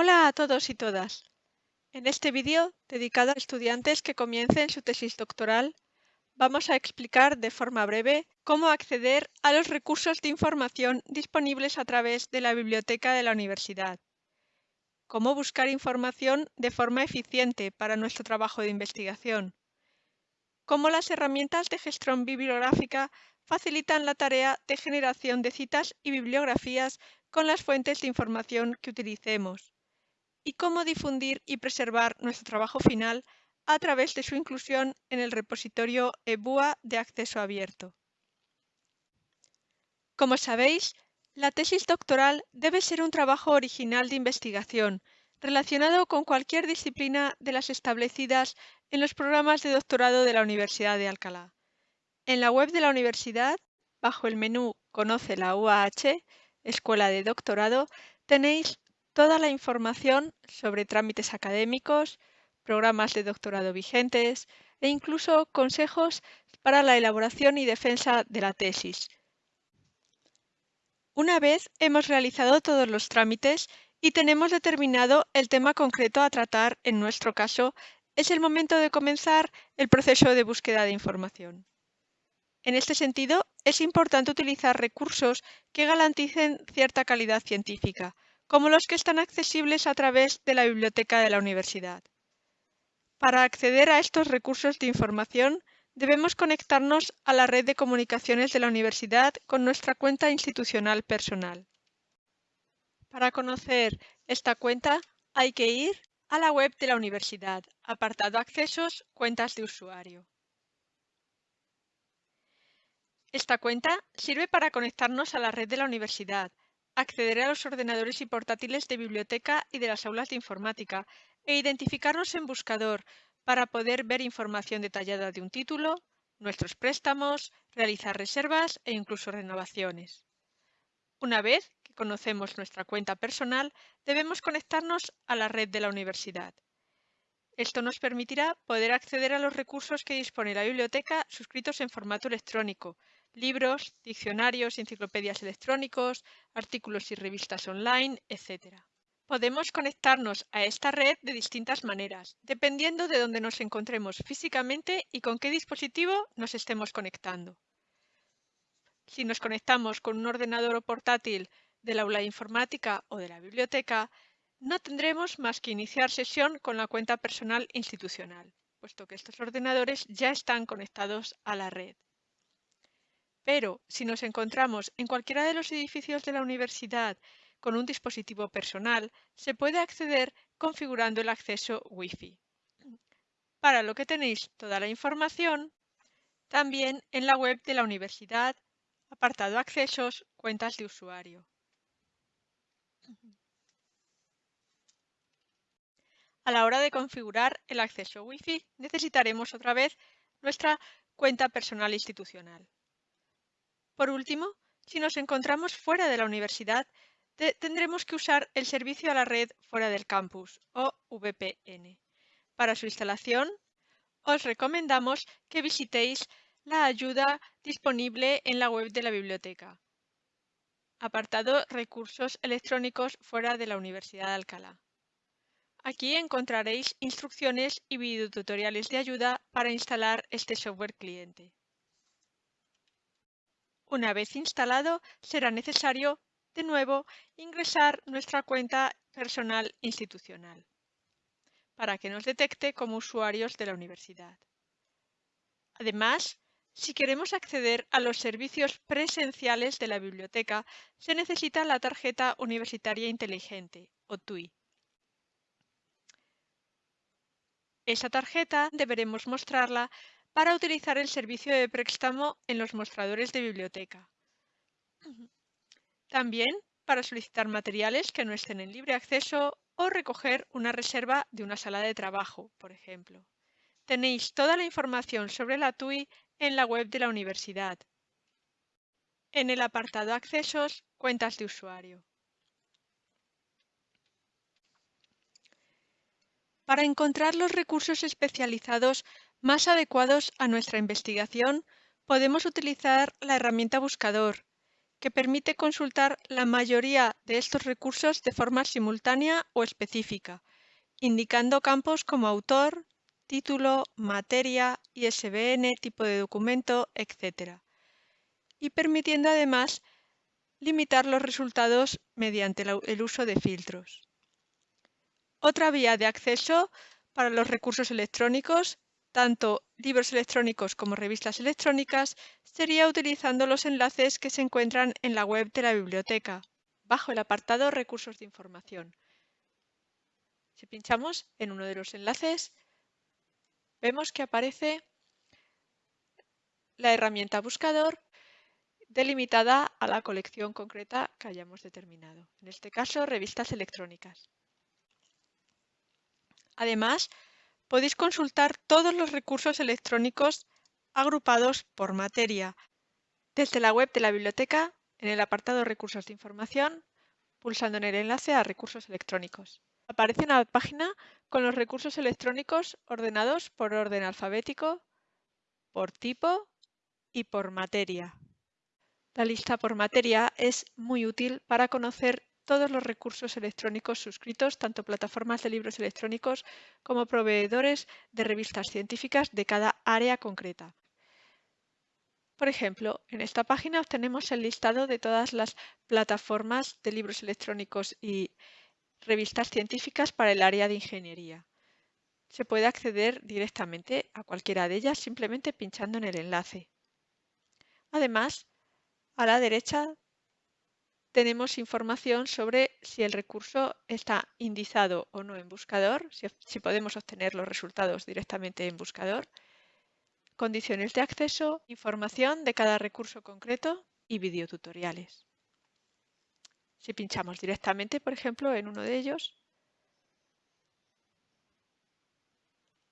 Hola a todos y todas. En este vídeo, dedicado a estudiantes que comiencen su tesis doctoral, vamos a explicar de forma breve cómo acceder a los recursos de información disponibles a través de la biblioteca de la universidad, cómo buscar información de forma eficiente para nuestro trabajo de investigación, cómo las herramientas de gestión bibliográfica facilitan la tarea de generación de citas y bibliografías con las fuentes de información que utilicemos, y cómo difundir y preservar nuestro trabajo final a través de su inclusión en el repositorio EBUA de acceso abierto. Como sabéis, la tesis doctoral debe ser un trabajo original de investigación relacionado con cualquier disciplina de las establecidas en los programas de doctorado de la Universidad de Alcalá. En la web de la universidad, bajo el menú Conoce la UAH, Escuela de Doctorado, tenéis toda la información sobre trámites académicos, programas de doctorado vigentes e incluso consejos para la elaboración y defensa de la tesis. Una vez hemos realizado todos los trámites y tenemos determinado el tema concreto a tratar, en nuestro caso, es el momento de comenzar el proceso de búsqueda de información. En este sentido, es importante utilizar recursos que garanticen cierta calidad científica, como los que están accesibles a través de la biblioteca de la universidad. Para acceder a estos recursos de información, debemos conectarnos a la red de comunicaciones de la universidad con nuestra cuenta institucional personal. Para conocer esta cuenta hay que ir a la web de la universidad, apartado Accesos, Cuentas de usuario. Esta cuenta sirve para conectarnos a la red de la universidad, acceder a los ordenadores y portátiles de biblioteca y de las aulas de informática e identificarnos en buscador para poder ver información detallada de un título, nuestros préstamos, realizar reservas e incluso renovaciones. Una vez que conocemos nuestra cuenta personal, debemos conectarnos a la red de la universidad. Esto nos permitirá poder acceder a los recursos que dispone la biblioteca suscritos en formato electrónico, libros, diccionarios, enciclopedias electrónicos, artículos y revistas online, etc. Podemos conectarnos a esta red de distintas maneras, dependiendo de dónde nos encontremos físicamente y con qué dispositivo nos estemos conectando. Si nos conectamos con un ordenador o portátil del aula de informática o de la biblioteca, no tendremos más que iniciar sesión con la cuenta personal institucional, puesto que estos ordenadores ya están conectados a la red. Pero si nos encontramos en cualquiera de los edificios de la universidad con un dispositivo personal, se puede acceder configurando el acceso Wi-Fi. Para lo que tenéis toda la información, también en la web de la universidad, apartado Accesos, Cuentas de usuario. A la hora de configurar el acceso Wi-Fi, necesitaremos otra vez nuestra cuenta personal institucional. Por último, si nos encontramos fuera de la universidad, tendremos que usar el servicio a la red fuera del campus, o VPN. Para su instalación, os recomendamos que visitéis la ayuda disponible en la web de la biblioteca. Apartado Recursos electrónicos fuera de la Universidad de Alcalá. Aquí encontraréis instrucciones y videotutoriales de ayuda para instalar este software cliente. Una vez instalado, será necesario, de nuevo, ingresar nuestra cuenta personal institucional para que nos detecte como usuarios de la universidad. Además, si queremos acceder a los servicios presenciales de la biblioteca, se necesita la tarjeta universitaria inteligente, o TUI. Esa tarjeta deberemos mostrarla para utilizar el servicio de préstamo en los mostradores de biblioteca. También para solicitar materiales que no estén en libre acceso o recoger una reserva de una sala de trabajo, por ejemplo. Tenéis toda la información sobre la TUI en la web de la universidad. En el apartado Accesos, Cuentas de usuario. Para encontrar los recursos especializados más adecuados a nuestra investigación, podemos utilizar la herramienta buscador, que permite consultar la mayoría de estos recursos de forma simultánea o específica, indicando campos como autor, título, materia, ISBN, tipo de documento, etc. Y permitiendo además limitar los resultados mediante el uso de filtros. Otra vía de acceso para los recursos electrónicos, tanto libros electrónicos como revistas electrónicas, sería utilizando los enlaces que se encuentran en la web de la biblioteca, bajo el apartado Recursos de información. Si pinchamos en uno de los enlaces, vemos que aparece la herramienta buscador delimitada a la colección concreta que hayamos determinado, en este caso revistas electrónicas. Además, podéis consultar todos los recursos electrónicos agrupados por materia desde la web de la biblioteca en el apartado Recursos de información, pulsando en el enlace a Recursos electrónicos. Aparece una página con los recursos electrónicos ordenados por orden alfabético, por tipo y por materia. La lista por materia es muy útil para conocer todos los recursos electrónicos suscritos, tanto plataformas de libros electrónicos como proveedores de revistas científicas de cada área concreta. Por ejemplo, en esta página obtenemos el listado de todas las plataformas de libros electrónicos y revistas científicas para el área de ingeniería. Se puede acceder directamente a cualquiera de ellas simplemente pinchando en el enlace. Además, a la derecha tenemos información sobre si el recurso está indizado o no en buscador, si, podemos obtener los resultados directamente en buscador, condiciones de acceso, información de cada recurso concreto y videotutoriales. Si pinchamos directamente, por ejemplo, en uno de ellos,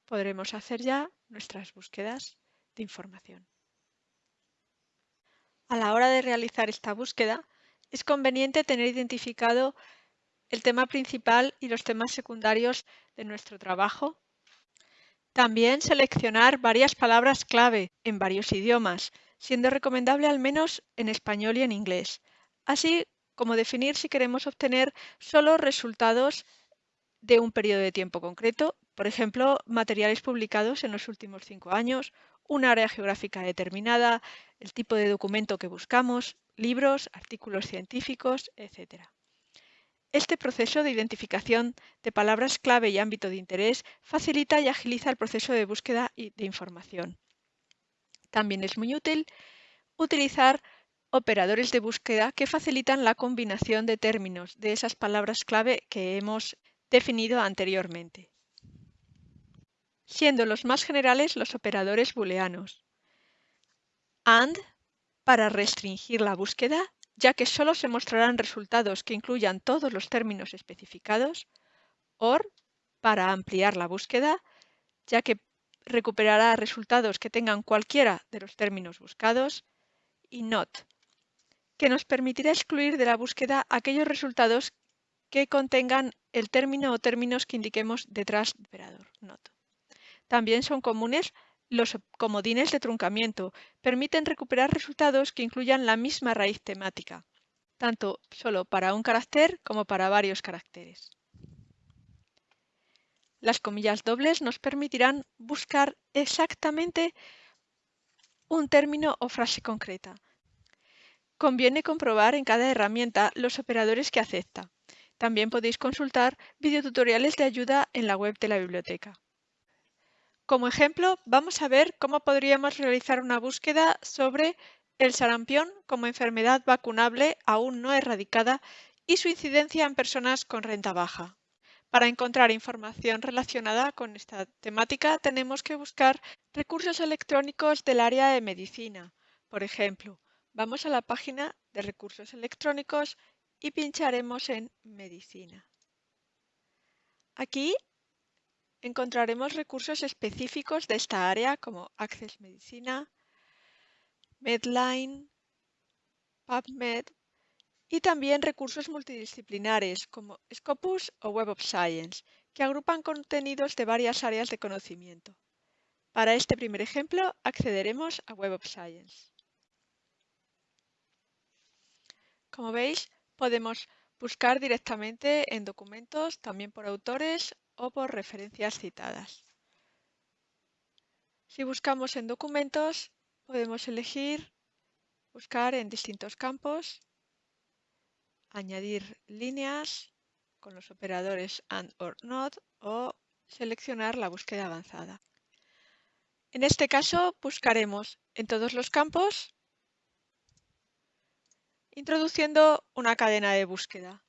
podremos hacer ya nuestras búsquedas de información. A la hora de realizar esta búsqueda, es conveniente tener identificado el tema principal y los temas secundarios de nuestro trabajo. También seleccionar varias palabras clave en varios idiomas, siendo recomendable al menos en español y en inglés, así como definir si queremos obtener solo resultados de un periodo de tiempo concreto, por ejemplo, materiales publicados en los últimos cinco años un área geográfica determinada, el tipo de documento que buscamos, libros, artículos científicos, etc. Este proceso de identificación de palabras clave y ámbito de interés facilita y agiliza el proceso de búsqueda de información. También es muy útil utilizar operadores de búsqueda que facilitan la combinación de términos de esas palabras clave que hemos definido anteriormente siendo los más generales los operadores booleanos. AND para restringir la búsqueda, ya que solo se mostrarán resultados que incluyan todos los términos especificados. OR para ampliar la búsqueda, ya que recuperará resultados que tengan cualquiera de los términos buscados. Y NOT, que nos permitirá excluir de la búsqueda aquellos resultados que contengan el término o términos que indiquemos detrás del operador NOT. También son comunes los comodines de truncamiento. Permiten recuperar resultados que incluyan la misma raíz temática, tanto solo para un carácter como para varios caracteres. Las comillas dobles nos permitirán buscar exactamente un término o frase concreta. Conviene comprobar en cada herramienta los operadores que acepta. También podéis consultar videotutoriales de ayuda en la web de la biblioteca. Como ejemplo, vamos a ver cómo podríamos realizar una búsqueda sobre el sarampión como enfermedad vacunable aún no erradicada y su incidencia en personas con renta baja. Para encontrar información relacionada con esta temática tenemos que buscar recursos electrónicos del área de medicina. Por ejemplo, vamos a la página de recursos electrónicos y pincharemos en medicina. Aquí encontraremos recursos específicos de esta área como Access Medicina, Medline, PubMed y también recursos multidisciplinares como Scopus o Web of Science, que agrupan contenidos de varias áreas de conocimiento. Para este primer ejemplo accederemos a Web of Science. Como veis, podemos buscar directamente en documentos, también por autores o por referencias citadas. Si buscamos en documentos, podemos elegir buscar en distintos campos, añadir líneas con los operadores AND OR NOT o seleccionar la búsqueda avanzada. En este caso buscaremos en todos los campos introduciendo una cadena de búsqueda.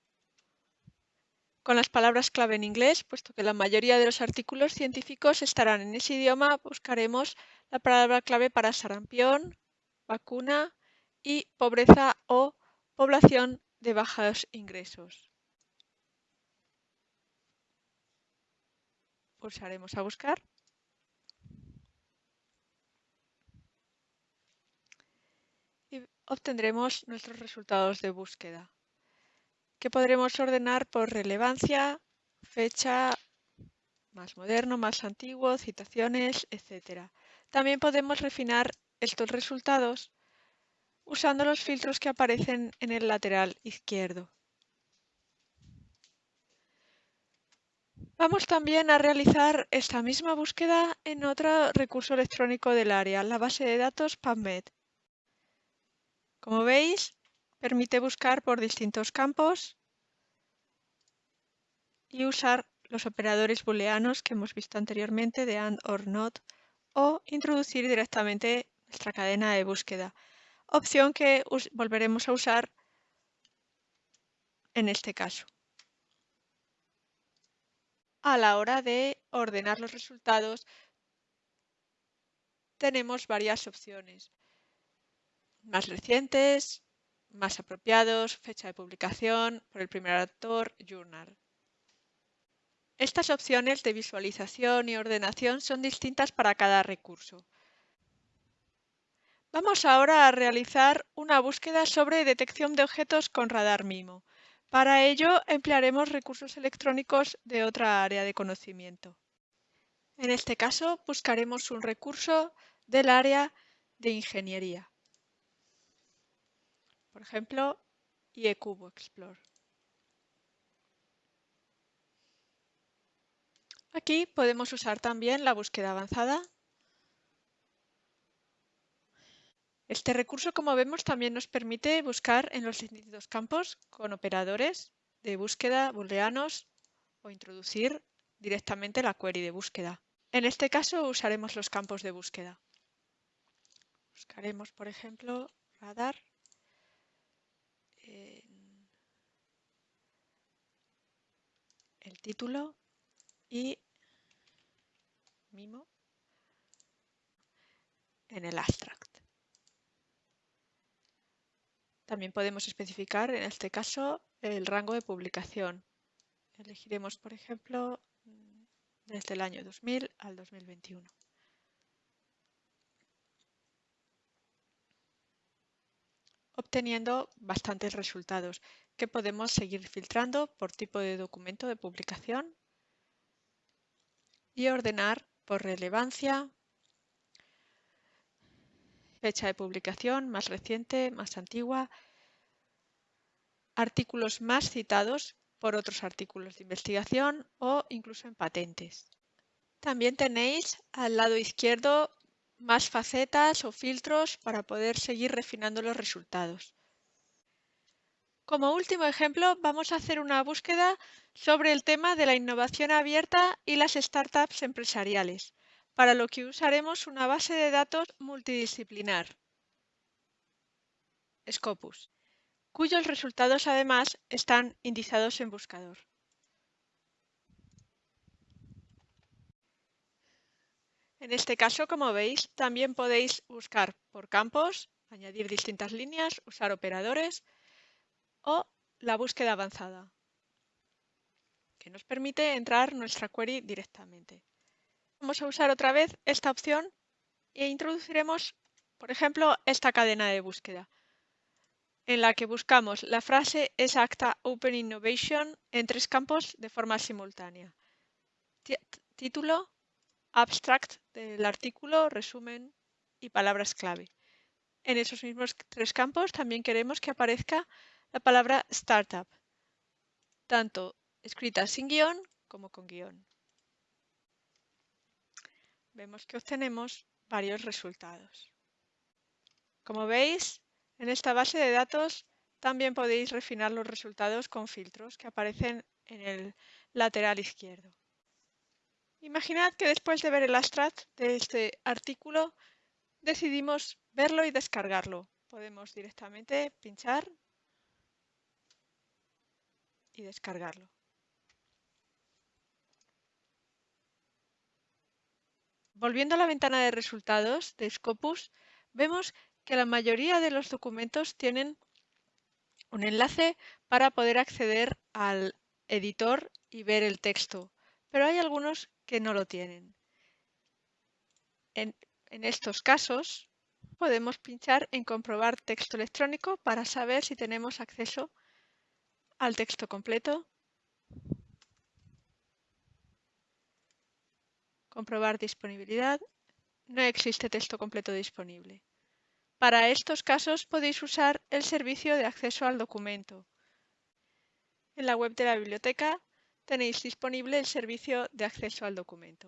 Con las palabras clave en inglés, puesto que la mayoría de los artículos científicos estarán en ese idioma, buscaremos la palabra clave para sarampión, vacuna y pobreza o población de bajos ingresos. Pulsaremos a buscar. obtendremos nuestros resultados de búsqueda, que podremos ordenar por relevancia, fecha, más moderno, más antiguo, citaciones, etc. También podemos refinar estos resultados usando los filtros que aparecen en el lateral izquierdo. Vamos también a realizar esta misma búsqueda en otro recurso electrónico del área, la base de datos PubMed. Como veis, permite buscar por distintos campos y usar los operadores booleanos que hemos visto anteriormente de AND OR NOT o introducir directamente nuestra cadena de búsqueda, opción que volveremos a usar en este caso. A la hora de ordenar los resultados tenemos varias opciones más recientes, más apropiados, fecha de publicación, por el primer autor, journal. Estas opciones de visualización y ordenación son distintas para cada recurso. Vamos ahora a realizar una búsqueda sobre detección de objetos con radar MIMO. Para ello emplearemos recursos electrónicos de otra área de conocimiento. En este caso buscaremos un recurso del área de ingeniería por ejemplo, IECubo Explore. Aquí podemos usar también la búsqueda avanzada. Este recurso, como vemos, también nos permite buscar en los distintos campos con operadores de búsqueda booleanos o introducir directamente la query de búsqueda. En este caso usaremos los campos de búsqueda. Buscaremos, por ejemplo, radar el título y mimo en el abstract. También podemos especificar, en este caso, el rango de publicación. Elegiremos, por ejemplo, desde el año 2000 al 2021. Obteniendo bastantes resultados. Que podemos seguir filtrando por tipo de documento de publicación y ordenar por relevancia, fecha de publicación más reciente, más antigua, artículos más citados por otros artículos de investigación o incluso en patentes. También tenéis al lado izquierdo más facetas o filtros para poder seguir refinando los resultados. Como último ejemplo, vamos a hacer una búsqueda sobre el tema de la innovación abierta y las startups empresariales, para lo que usaremos una base de datos multidisciplinar, Scopus, cuyos resultados además están indizados en buscador. En este caso, como veis, también podéis buscar por campos, añadir distintas líneas, usar operadores o la búsqueda avanzada, que nos permite entrar nuestra query directamente. Vamos a usar otra vez esta opción e introduciremos, por ejemplo, esta cadena de búsqueda, en la que buscamos la frase exacta Open Innovation en tres campos de forma simultánea. Título, abstract del artículo, resumen y palabras clave. En esos mismos tres campos también queremos que aparezca la palabra Startup, tanto escrita sin guion como con guion. Vemos que obtenemos varios resultados. Como veis, en esta base de datos también podéis refinar los resultados con filtros que aparecen en el lateral izquierdo. Imaginad que después de ver el abstract de este artículo decidimos verlo y descargarlo. Podemos directamente pinchar y descargarlo. Volviendo a la ventana de resultados de Scopus, vemos que la mayoría de los documentos tienen un enlace para poder acceder al editor y ver el texto, pero hay algunos que no lo tienen. En, en estos casos, podemos pinchar en comprobar texto electrónico para saber si tenemos acceso al texto completo. Comprobar disponibilidad. No existe texto completo disponible. Para estos casos podéis usar el servicio de acceso al documento. En la web de la biblioteca tenéis disponible el servicio de acceso al documento.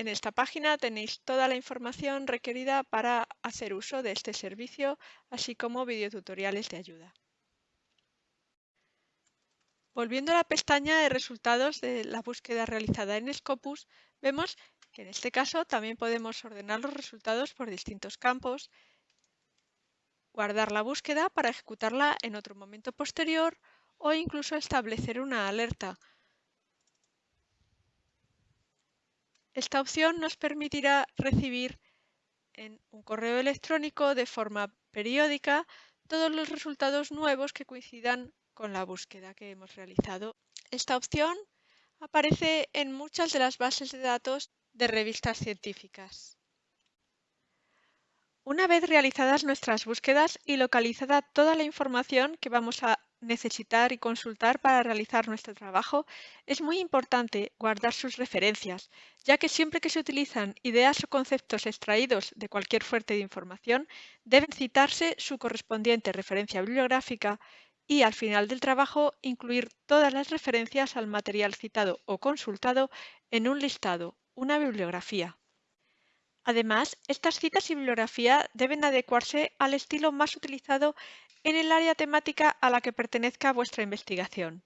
En esta página tenéis toda la información requerida para hacer uso de este servicio, así como videotutoriales de ayuda. Volviendo a la pestaña de resultados de la búsqueda realizada en Scopus, vemos que en este caso también podemos ordenar los resultados por distintos campos, guardar la búsqueda para ejecutarla en otro momento posterior o incluso establecer una alerta. Esta opción nos permitirá recibir en un correo electrónico de forma periódica todos los resultados nuevos que coincidan con la búsqueda que hemos realizado. Esta opción aparece en muchas de las bases de datos de revistas científicas. Una vez realizadas nuestras búsquedas y localizada toda la información que vamos a necesitar y consultar para realizar nuestro trabajo, es muy importante guardar sus referencias, ya que siempre que se utilizan ideas o conceptos extraídos de cualquier fuente de información, deben citarse su correspondiente referencia bibliográfica y al final del trabajo incluir todas las referencias al material citado o consultado en un listado, una bibliografía. Además, estas citas y bibliografía deben adecuarse al estilo más utilizado en el área temática a la que pertenezca vuestra investigación.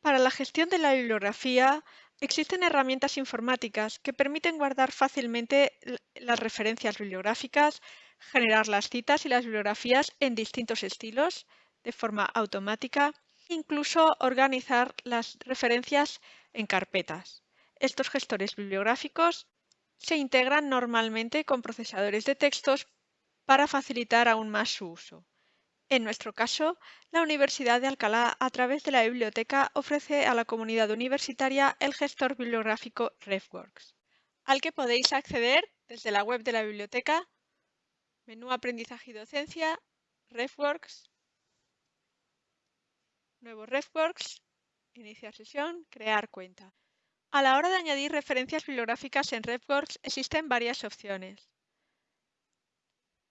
Para la gestión de la bibliografía existen herramientas informáticas que permiten guardar fácilmente las referencias bibliográficas, generar las citas y las bibliografías en distintos estilos, de forma automática, incluso organizar las referencias en carpetas. Estos gestores bibliográficos se integran normalmente con procesadores de textos para facilitar aún más su uso. En nuestro caso, la Universidad de Alcalá, a través de la biblioteca, ofrece a la comunidad universitaria el gestor bibliográfico RefWorks, al que podéis acceder desde la web de la biblioteca, menú Aprendizaje y Docencia, RefWorks, Nuevo RefWorks, iniciar sesión, crear cuenta. A la hora de añadir referencias bibliográficas en RefWorks existen varias opciones.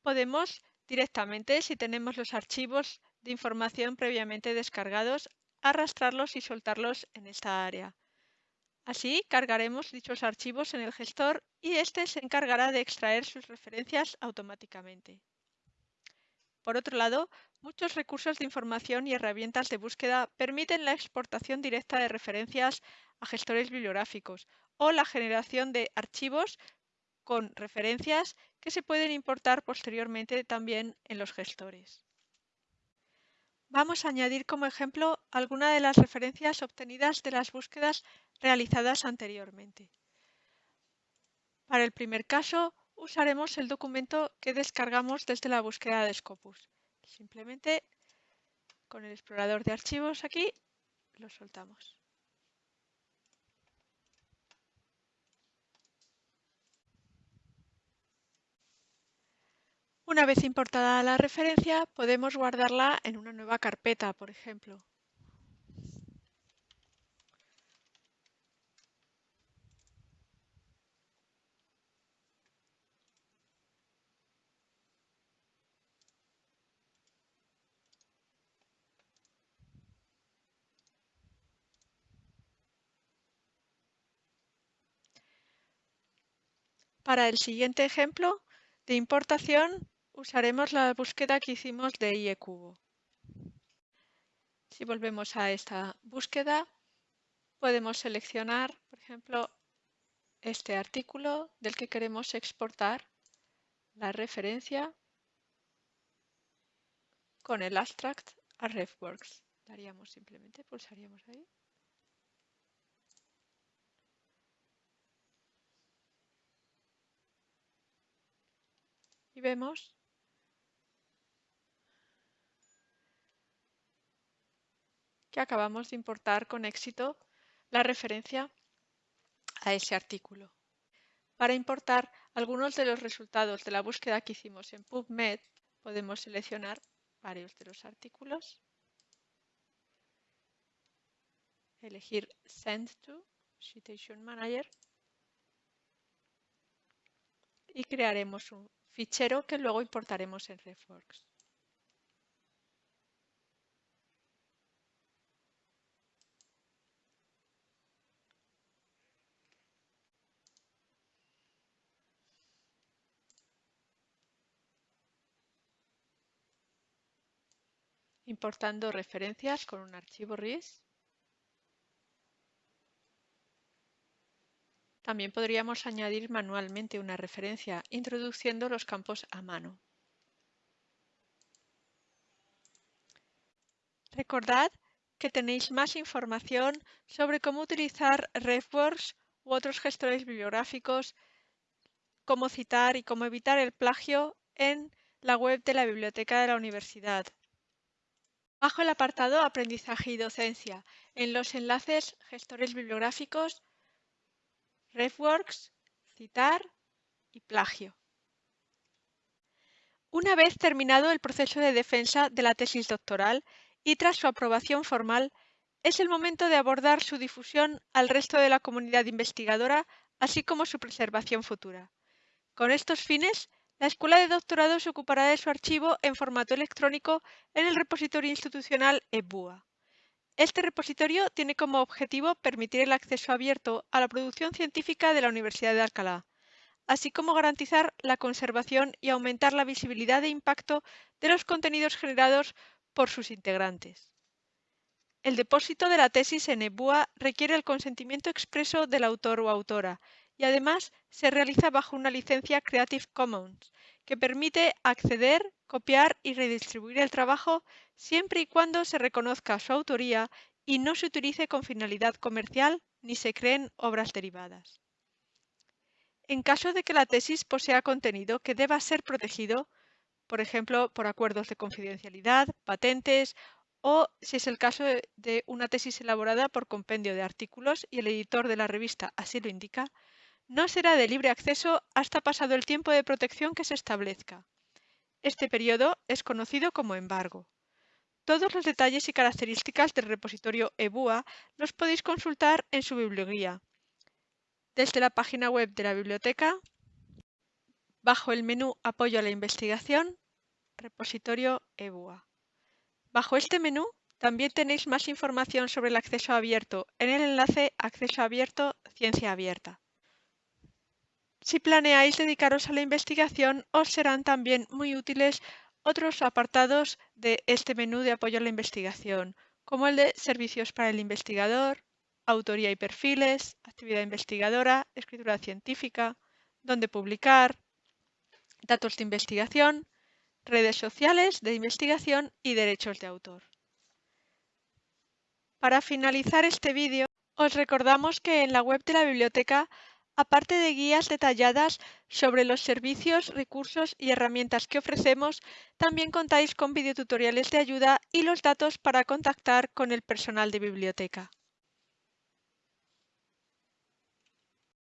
Podemos directamente, si tenemos los archivos de información previamente descargados, arrastrarlos y soltarlos en esta área. Así cargaremos dichos archivos en el gestor y éste se encargará de extraer sus referencias automáticamente. Por otro lado, muchos recursos de información y herramientas de búsqueda permiten la exportación directa de referencias a gestores bibliográficos o la generación de archivos con referencias que se pueden importar posteriormente también en los gestores. Vamos a añadir como ejemplo alguna de las referencias obtenidas de las búsquedas realizadas anteriormente. Para el primer caso, usaremos el documento que descargamos desde la búsqueda de Scopus. Simplemente con el explorador de archivos aquí lo soltamos. Una vez importada la referencia, podemos guardarla en una nueva carpeta, por ejemplo. Para el siguiente ejemplo de importación usaremos la búsqueda que hicimos de IECubo. Si volvemos a esta búsqueda, podemos seleccionar, por ejemplo, este artículo del que queremos exportar la referencia con el abstract a RefWorks. Daríamos simplemente, pulsaríamos ahí. Vemos que acabamos de importar con éxito la referencia a ese artículo. Para importar algunos de los resultados de la búsqueda que hicimos en PubMed, podemos seleccionar varios de los artículos, elegir Send to Citation Manager y crearemos un fichero que luego importaremos en RefWorks. importando referencias con un archivo RIS. También podríamos añadir manualmente una referencia introduciendo los campos a mano. Recordad que tenéis más información sobre cómo utilizar RefWorks u otros gestores bibliográficos, cómo citar y cómo evitar el plagio en la web de la Biblioteca de la Universidad Bajo el apartado Aprendizaje y docencia, en los enlaces Gestores bibliográficos, RefWorks, Citar y Plagio. Una vez terminado el proceso de defensa de la tesis doctoral y tras su aprobación formal, es el momento de abordar su difusión al resto de la comunidad investigadora, así como su preservación futura. Con estos fines, la Escuela de Doctorado se ocupará de su archivo en formato electrónico en el repositorio institucional EBUA. Este repositorio tiene como objetivo permitir el acceso abierto a la producción científica de la Universidad de Alcalá, así como garantizar la conservación y aumentar la visibilidad e impacto de los contenidos generados por sus integrantes. El depósito de la tesis en EBUA requiere el consentimiento expreso del autor o autora y además se realiza bajo una licencia Creative Commons que permite acceder, copiar y redistribuir el trabajo siempre y cuando se reconozca su autoría y no se utilice con finalidad comercial ni se creen obras derivadas. En caso de que la tesis posea contenido que deba ser protegido, por ejemplo, por acuerdos de confidencialidad, patentes o, si es el caso de una tesis elaborada por compendio de artículos y el editor de la revista así lo indica, no será de libre acceso hasta pasado el tiempo de protección que se establezca. Este periodo es conocido como embargo. Todos los detalles y características del repositorio EBUA los podéis consultar en su biblioguía. Desde la página web de la biblioteca, bajo el menú Apoyo a la investigación, repositorio EBUA. Bajo este menú también tenéis más información sobre el acceso abierto en el enlace Acceso abierto Ciencia abierta. Si planeáis dedicaros a la investigación, os serán también muy útiles otros apartados de este menú de apoyo a la investigación, como el de Servicios para el investigador, Autoría y perfiles, Actividad investigadora, Escritura científica, Dónde publicar, Datos de investigación, Redes sociales de investigación y Derechos de autor. Para finalizar este vídeo, os recordamos que en la web de la biblioteca Aparte de guías detalladas sobre los servicios, recursos y herramientas que ofrecemos, también contáis con videotutoriales de ayuda y los datos para contactar con el personal de biblioteca.